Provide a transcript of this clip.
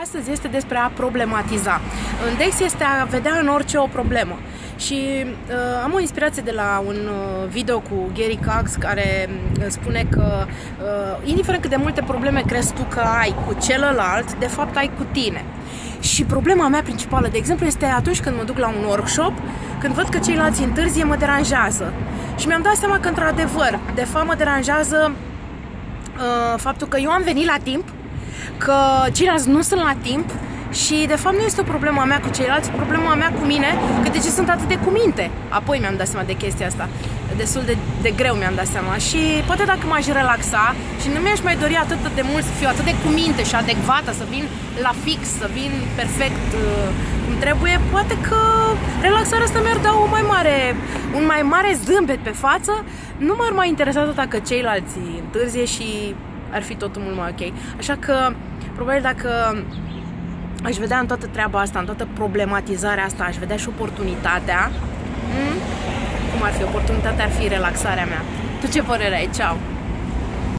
Astăzi este despre a problematiza. În Dex este a vedea în orice o problemă. Și uh, am o inspirație de la un uh, video cu Gary Cox care uh, spune că uh, indiferent cât de multe probleme crezi tu că ai cu celălalt, de fapt ai cu tine. Și problema mea principală, de exemplu, este atunci când mă duc la un workshop, când văd că ceilalți întârzie, mă deranjează. Și mi-am dat seama că, într-adevăr, de fapt mă deranjează uh, faptul că eu am venit la timp, că ceilalți nu sunt la timp și de fapt nu este o problemă a mea cu ceilalți, o problemă a mea cu mine, că de ce sunt atât de cuminte. Apoi mi-am dat seama de chestia asta. Destul de, de greu mi-am dat seama și poate dacă m-aș relaxa și nu mi-aș mai dori atât de mult să fiu atât de cuminte și adecvată, să vin la fix, să vin perfect uh, cum trebuie, poate că relaxarea asta mi-ar da o mai mare, un mai mare zâmbet pe față, nu m-ar mai interesa tot dacă ceilalți întârzie și ar fi totul mult mai ok. Așa că, probabil dacă aș vedea în toată treaba asta, în toată problematizarea asta, aș vedea și oportunitatea. Hmm? Cum ar fi? Oportunitatea ar fi relaxarea mea. Tu ce părere ai? Ceau!